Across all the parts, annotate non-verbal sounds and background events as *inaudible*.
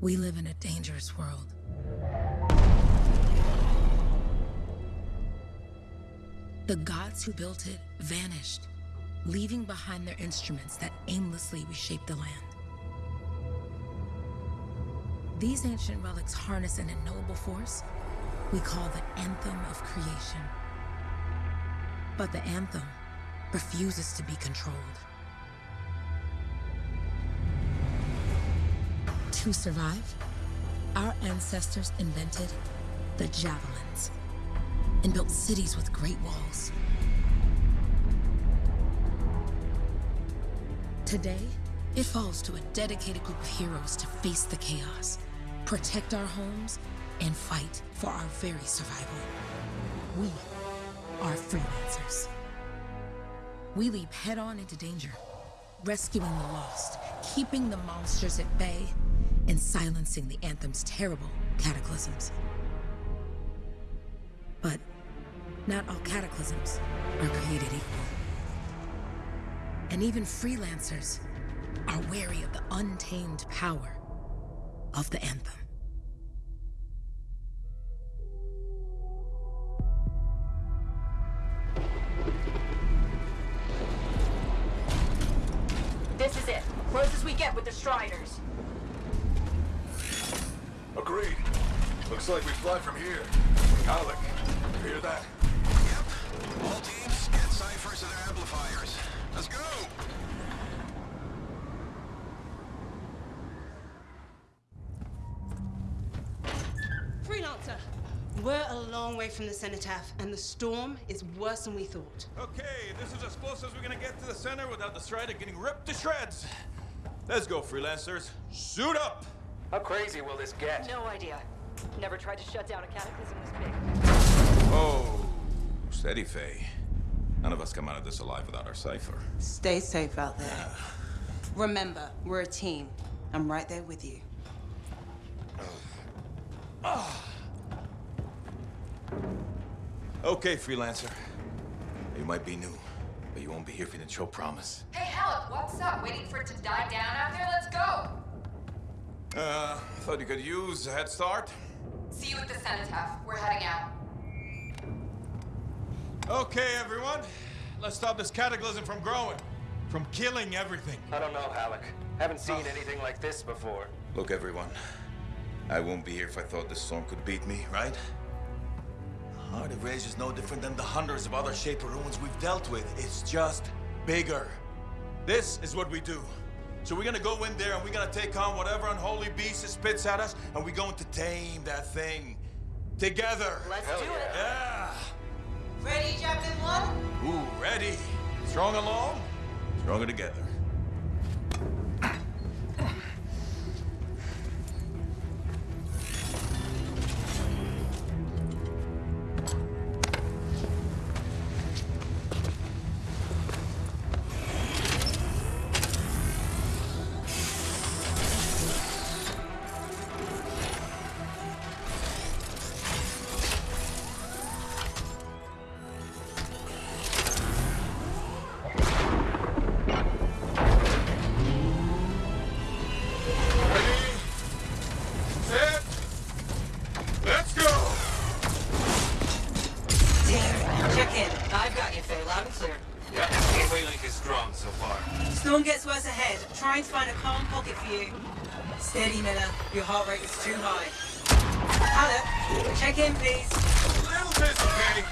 We live in a dangerous world. The gods who built it vanished, leaving behind their instruments that aimlessly reshape the land. These ancient relics harness an unknowable force we call the Anthem of Creation. But the Anthem refuses to be controlled. To survive, our ancestors invented the javelins and built cities with great walls. Today, it falls to a dedicated group of heroes to face the chaos, protect our homes, and fight for our very survival. We are freelancers. We leap head-on into danger, rescuing the lost, keeping the monsters at bay, and silencing the Anthem's terrible cataclysms. But not all cataclysms are created equal. And even freelancers are wary of the untamed power of the Anthem. Here. Haluk, you hear that? Yep. All teams, get cyphers to their amplifiers. Let's go! Freelancer! We're a long way from the Cenotaph, and the storm is worse than we thought. Okay, this is as close as we're gonna get to the center without the Strider getting ripped to shreds. Let's go, freelancers. Suit up! How crazy will this get? No idea. Never tried to shut down a cataclysm this big. Oh, steady, Faye. None of us come out of this alive without our cypher. Stay safe out there. Remember, we're a team. I'm right there with you. *sighs* Okay, freelancer. You might be new, but you won't be here for the didn't show promise. Hey, Haluk, what's up? Waiting for it to die down out there? Let's go! Uh, thought you could use a head start. See you at the cenotaph. We're heading out. Okay, everyone. Let's stop this cataclysm from growing, from killing everything. I don't know, Haluk. Haven't seen oh. anything like this before. Look, everyone. I won't be here if I thought this storm could beat me, right? The Heart of Rage is no different than the hundreds of other Shaper ruins we've dealt with. It's just bigger. This is what we do. So we're gonna go in there and we're gonna take on whatever unholy beast it spits at us, and we're going to tame that thing. Together. Let's Hell do yeah. it. Yeah. Ready, Javelin 1? Ooh, ready. Strong along, stronger together. Steady, Miller. Your heart rate is too high. Haluk, check in, please. Little bit, okay?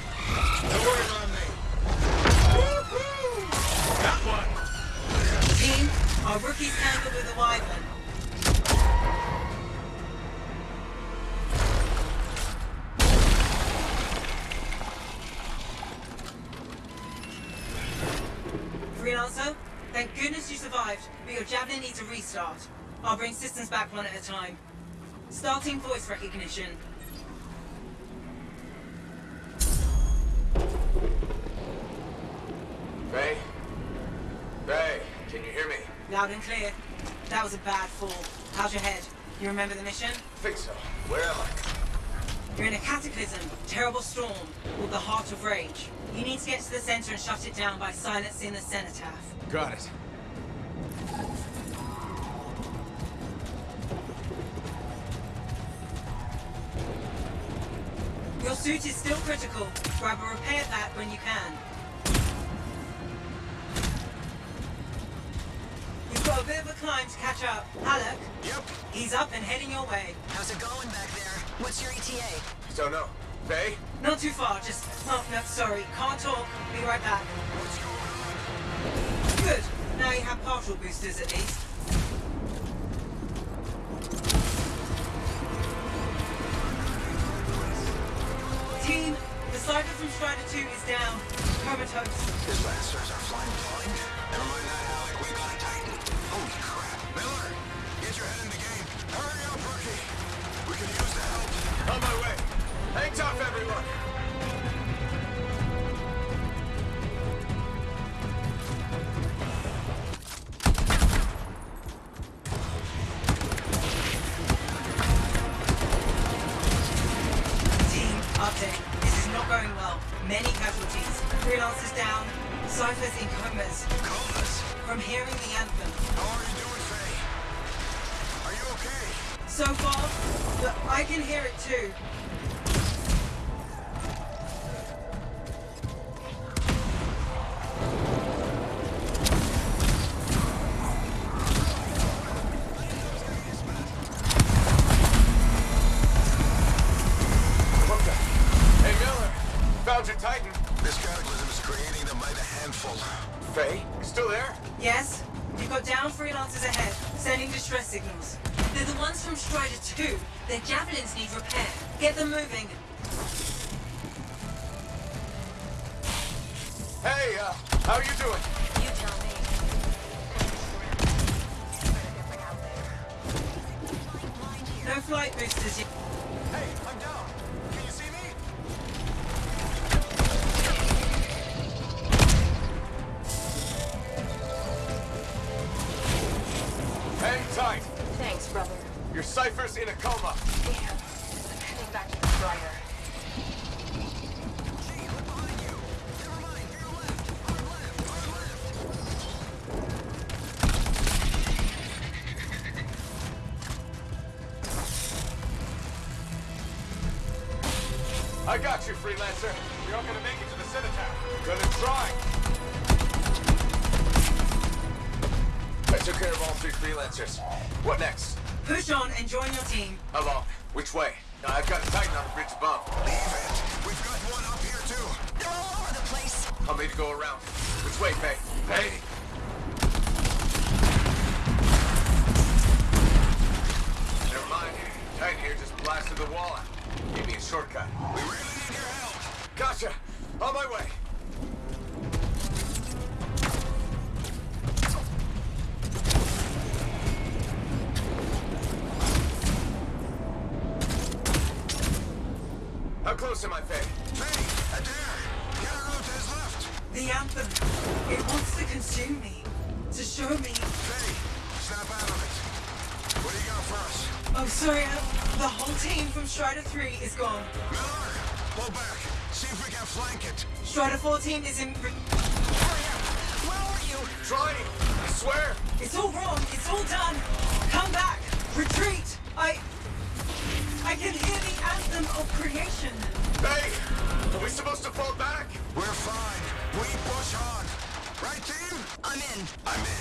Don't worry about me. That one! Team, our rookies tangled with the Wyvern. Freelancer, thank goodness you survived, but your Javelin needs a restart. I'll bring systems back one at a time. Starting voice recognition. Ray? Ray, can you hear me? Loud and clear. That was a bad fall. How's your head? You remember the mission? Think so. Where am I? You're in a cataclysm, terrible storm, called the Heart of Rage. You need to get to the center and shut it down by silencing the Cenotaph. Got it. Suit is still critical. Grab a repair pack when you can. You've got a bit of a climb to catch up. Haluk? Yep. he's up and heading your way. How's it going back there? What's your ETA? Don't know. Bay? Not too far, just... Oh, no, sorry. Can't talk. Be right back. What's going on? Good. Now you have partial boosters at least. Cypher from Strider 2 is down. Comatose. His lancers are flying blind. Never mind that, Haluk. We got a Titan. Holy crap. Miller, get your head in the game. Hurry up, rookie. We can use the help. On my way. Hang tough, everyone. But I can hear it too. Repair. Get them moving. Hey, uh, how are you doing? You tell me. No flight boosters yet. Hey, I'm down. Can you see me? Hang tight. Thanks, brother. Your cypher's in a coma. Damn. I'm heading back to the Strider. How close am I, Faye? Faye, Adair. Get her out to his left. The anthem. It wants to consume me. To show me. Faye, snap out of it. What do you got for us? Oh, sorry. uh, The whole team from Strider 3 is gone. Miller, pull back. See if we can flank it. Strider 14 is in. re- Where are you? Trying! I swear! It's all wrong. It's all done. Come back. Retreat. I. I can hear the anthem of creation. Faye! Are we supposed to fall back? We're fine. We push on. Right, team? I'm in. I'm in.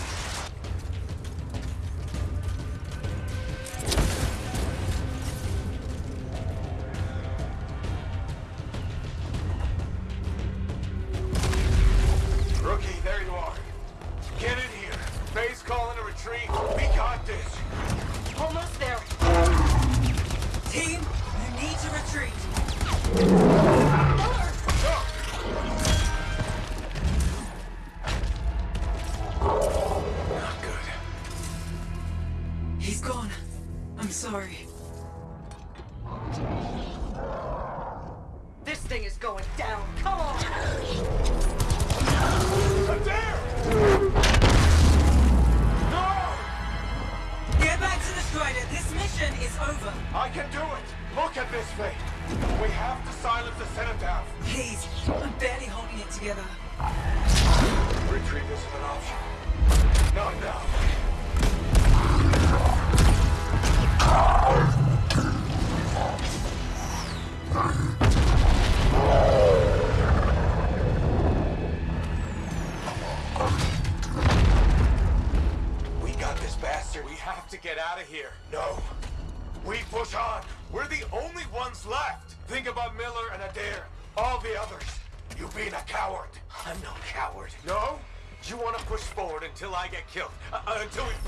Until we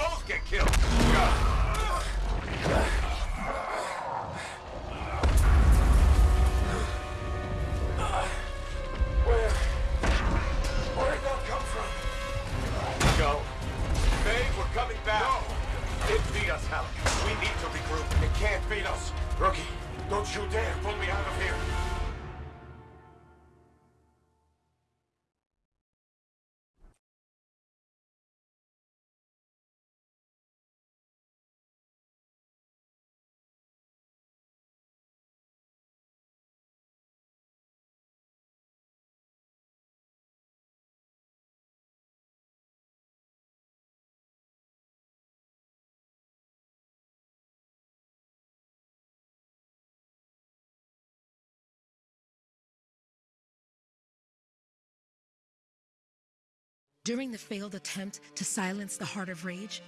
During the failed attempt to silence the Heart of Rage,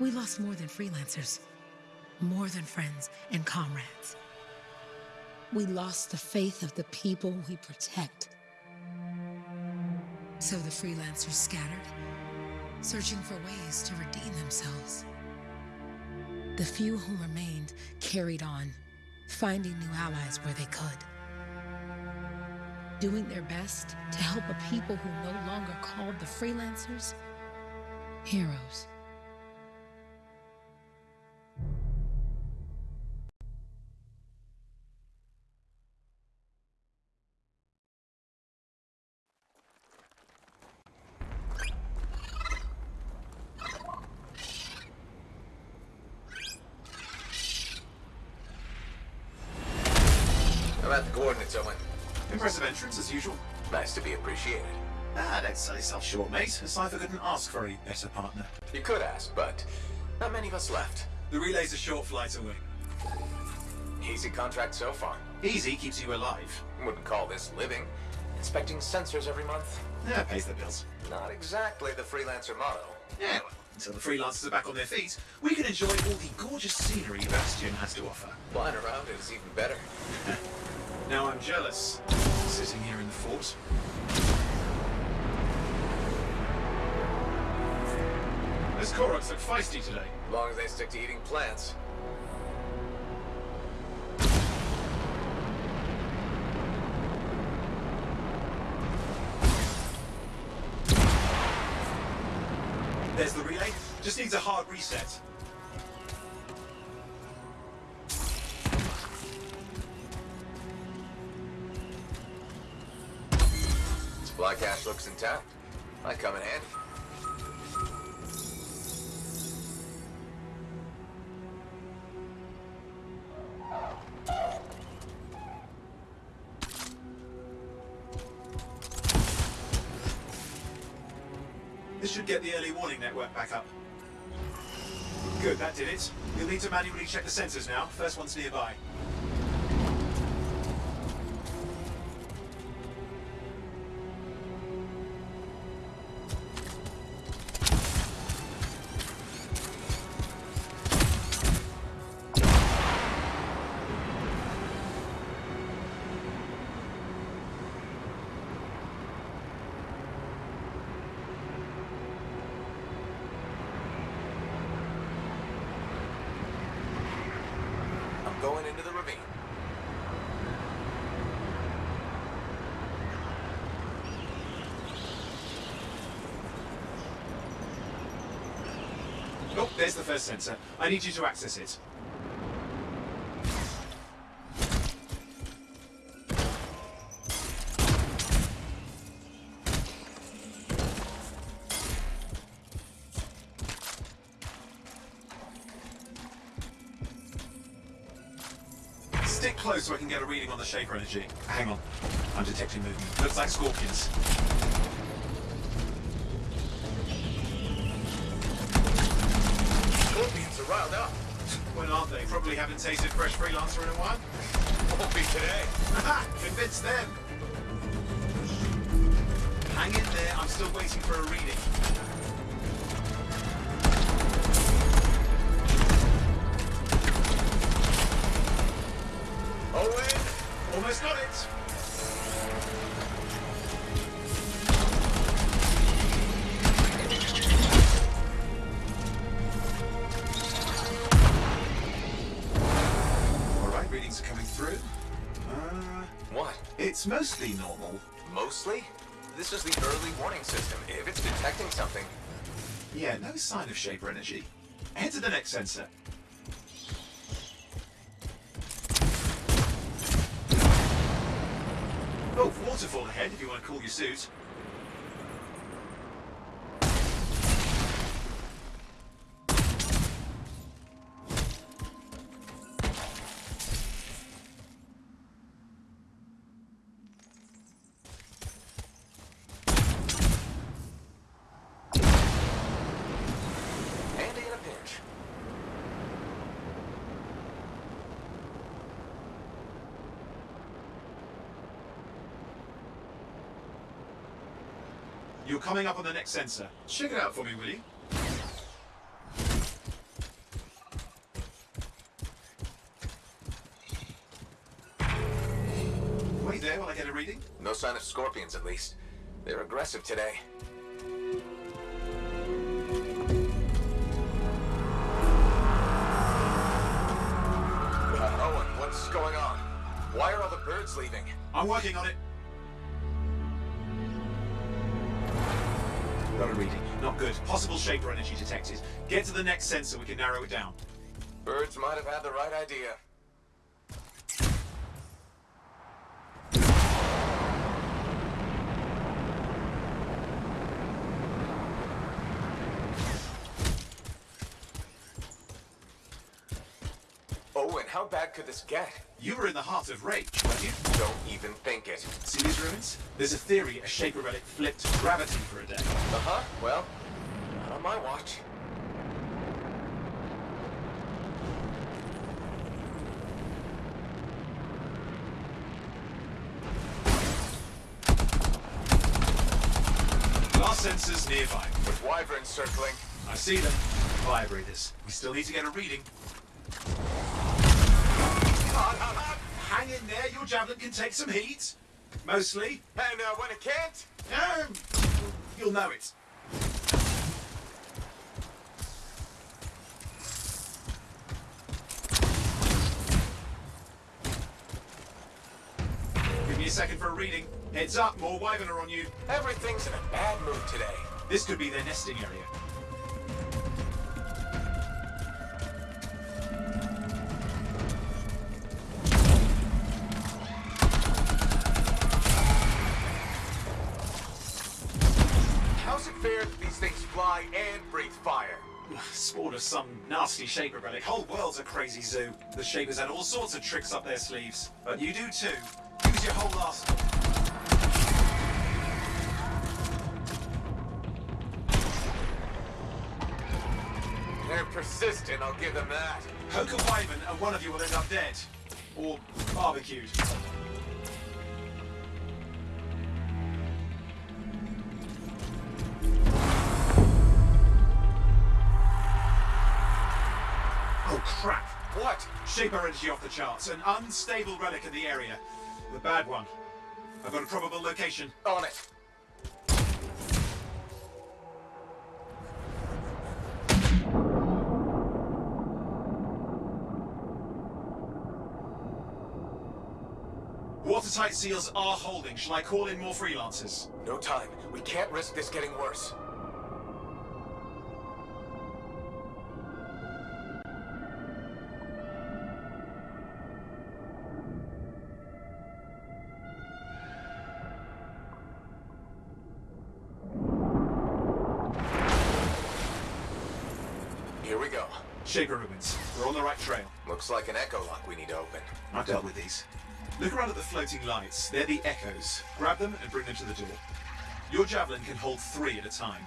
we lost more than freelancers, more than friends and comrades. We lost the faith of the people we protect. So the freelancers scattered, searching for ways to redeem themselves. The few who remained carried on, finding new allies where they could doing their best to help a people who no longer called the freelancers heroes. Yourself short, mate. A Cypher couldn't ask for a better partner. You could ask, but not many of us left. The relay's a short flight away. Easy contract so far. Easy keeps you alive. Wouldn't call this living. Inspecting sensors every month? Yeah, pays the bills. Not exactly the freelancer motto. Yeah, well, until the freelancers are back on their feet, we can enjoy all the gorgeous scenery Bastion has to offer. Flying around it is even better. *laughs* Now I'm jealous, sitting here in the fort. This Koroks look feisty today. As long as they stick to eating plants. There's the relay. Just needs a hard reset. Supply cache looks intact. Might come in handy. You'll need to manually check the sensors now. First one's nearby. There's the first sensor. I need you to access it. Stick close so I can get a reading on the Shaper energy. Hang on. I'm detecting movement. Looks like scorpions. Scorpions they? Probably haven't tasted fresh freelancer in a while. Won't be today. Convince them! Hang in there, I'm still waiting for a reading. Mostly normal. Mostly? This is the early warning system. If it's detecting something, Yeah, no sign of Shaper energy. Head to the next sensor. Oh, waterfall ahead if you want to cool your suit. Coming up on the next sensor. Check it out for me, will you? Wait there while I get a reading. No sign of scorpions, at least. They're aggressive today. Uh, Owen, what's going on? Why are all the birds leaving? I'm working on it. Got a reading. Not good. Possible Shaper energy detected. Get to the next sensor, we can narrow it down. Birds might have had the right idea. Owen, how bad could this get? You were in the heart of Rage, weren't you? Don't even think it. See these ruins? There's a theory a Shaper relic flipped gravity for a day. Uh-huh, well, not on my watch. Last sensors nearby. With wyverns circling. I see them. Vibrators. We still need to get a reading. Hang in there, your javelin can take some heat. Mostly. And uh, when it can't? Um, you'll know it. Give me a second for a reading. Heads up, more wyvern are on you. Everything's in a bad mood today. This could be their nesting area. Spawn of some nasty Shaper relic. Whole world's a crazy zoo. The Shapers had all sorts of tricks up their sleeves. But you do too. Use your whole arsenal. They're persistent, I'll give them that. Poke a wyvern and one of you will end up dead. Or barbecued. Energy off the charts. An unstable relic in the area. The bad one. I've got a probable location. On it. Watertight seals are holding. Shall I call in more freelancers? No time. We can't risk this getting worse. Go. Shaper ruins. We're on the right trail. Looks like an echo lock we need to open. I've dealt with these. Look around at the floating lights. They're the echoes. Grab them and bring them to the door. Your javelin can hold three at a time.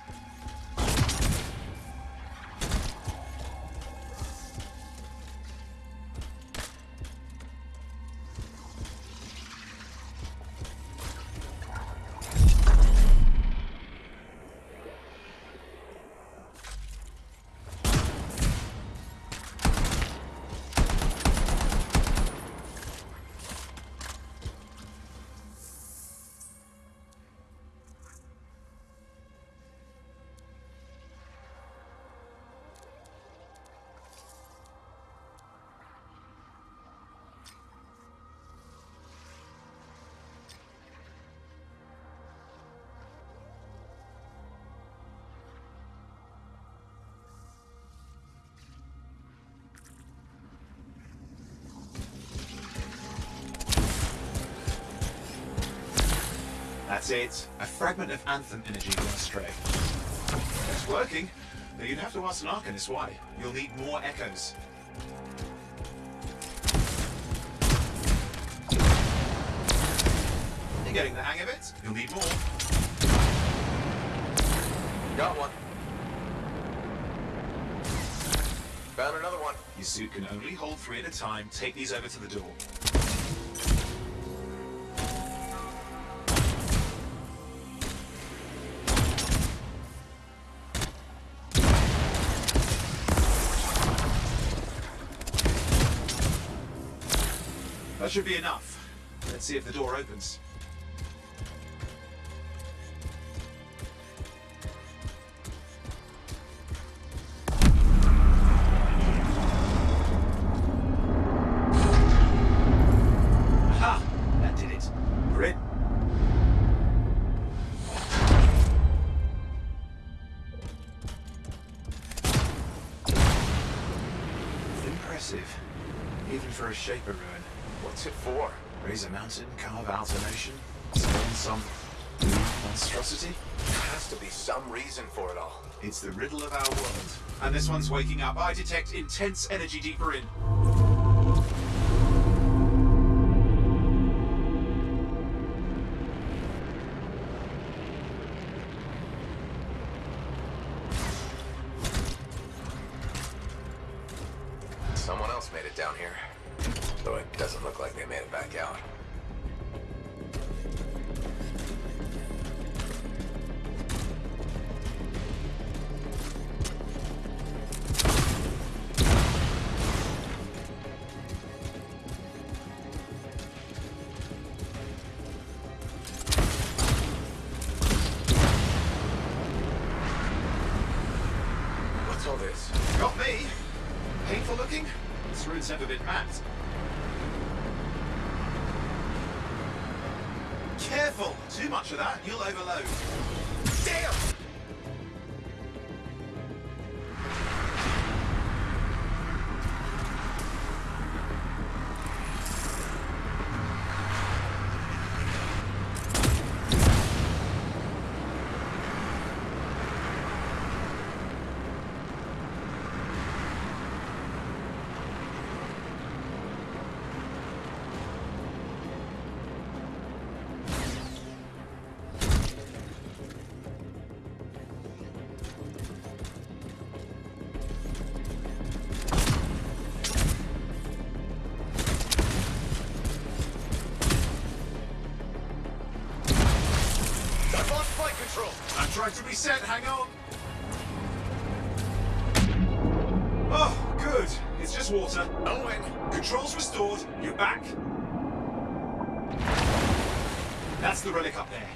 That's it. A fragment of Anthem energy gone astray. It's working, but you'd have to ask an Arcanist why. You'll need more echoes. You're getting the hang of it. You'll need more. Got one. Found another one. Your suit can only hold three at a time. Take these over to the door. That should be enough. Let's see if the door opens. This one's waking up. I detect intense energy deeper in. Trying to reset, hang on! Oh, good. It's just water. Owen! Controls restored. You're back. That's the relic up there.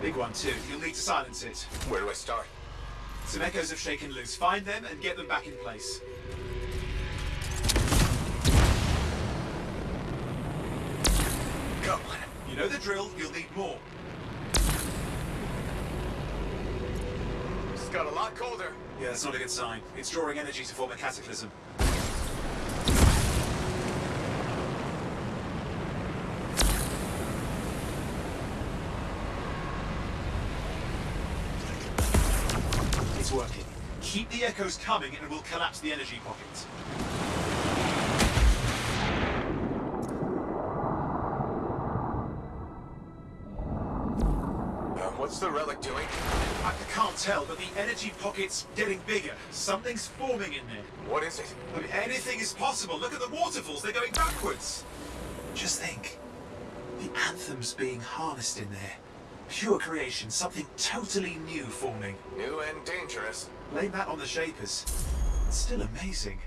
Big one too. You'll need to silence it. Where do I start? Some echoes have shaken loose. Find them and get them back in place. Come on. You know the drill. You'll need more. Got a lot colder. Yeah, that's not a good sign. It's drawing energy to form a cataclysm. It's working. Keep the echoes coming and we'll collapse the energy pocket. Uh, what's the relic doing? I I can't tell, but the energy pocket's getting bigger. Something's forming in there. What is it? I mean, anything is possible. Look at the waterfalls, they're going backwards. Just think. The anthem's being harnessed in there. Pure creation, something totally new forming. New and dangerous. Blame that on the Shapers. It's still amazing.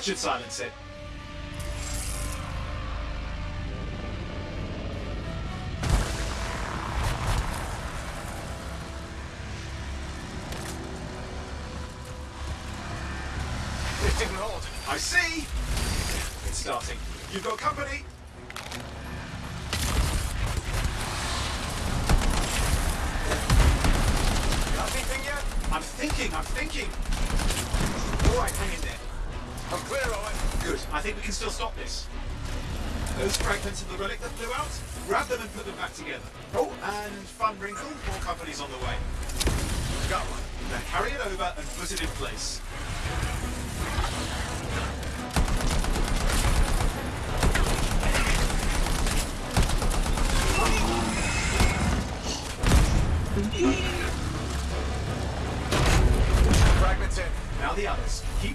That should silence it. It didn't hold. I see! It's starting. You've got company! Got anything yet? I'm thinking, I'm thinking! Alright, hang in there. I'm clear, Owen. Good. I think we can still stop this. Those fragments of the relic that flew out, grab them and put them back together. Oh, and fun wrinkle, more companies on the way. Got one. Now carry it over and put it in place.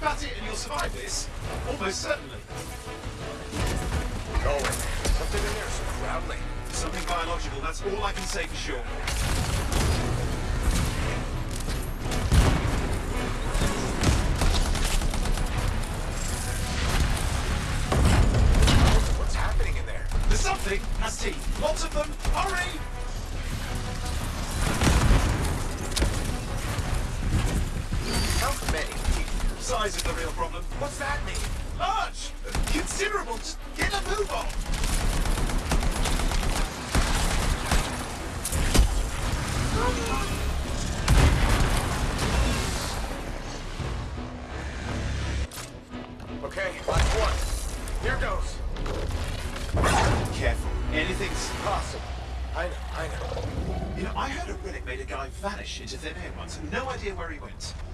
Others. Keep at it and you'll survive this. Almost certainly. Owen, something in there is growling. Something biological, that's all I can say for sure. What's happening in there? There's something has teeth. Lots of them. Hurry! Size is the real problem. What's that mean? Large! Considerable! Just get a move on!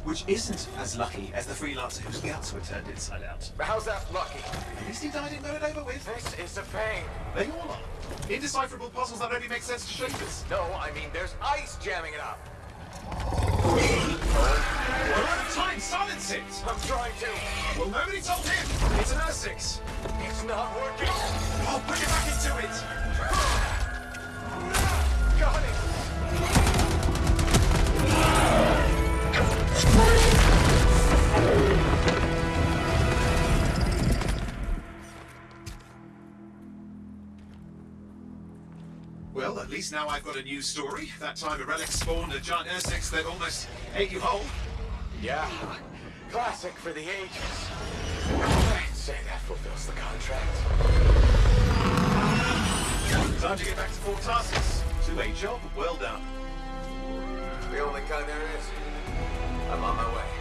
Which isn't as lucky as the freelancer whose guts were turned inside out. How's that lucky? At least he died and got it over with. This is a pain. They all are. Indecipherable puzzles that only make sense to shapers. No, I mean there's ice jamming it up. We're out of time. Silence it. I'm trying to. Well, nobody told him. It's an Ursix. It's not working. Oh, put it back into it. Got it. Well, at least now I've got a new story. That time a relic spawned a giant Ursix that almost ate you whole. Yeah. Classic for the ages. I'd say that fulfills the contract. Time to get back to Fort Tarsis. To a job well done. The only kind there is. I'm on my way.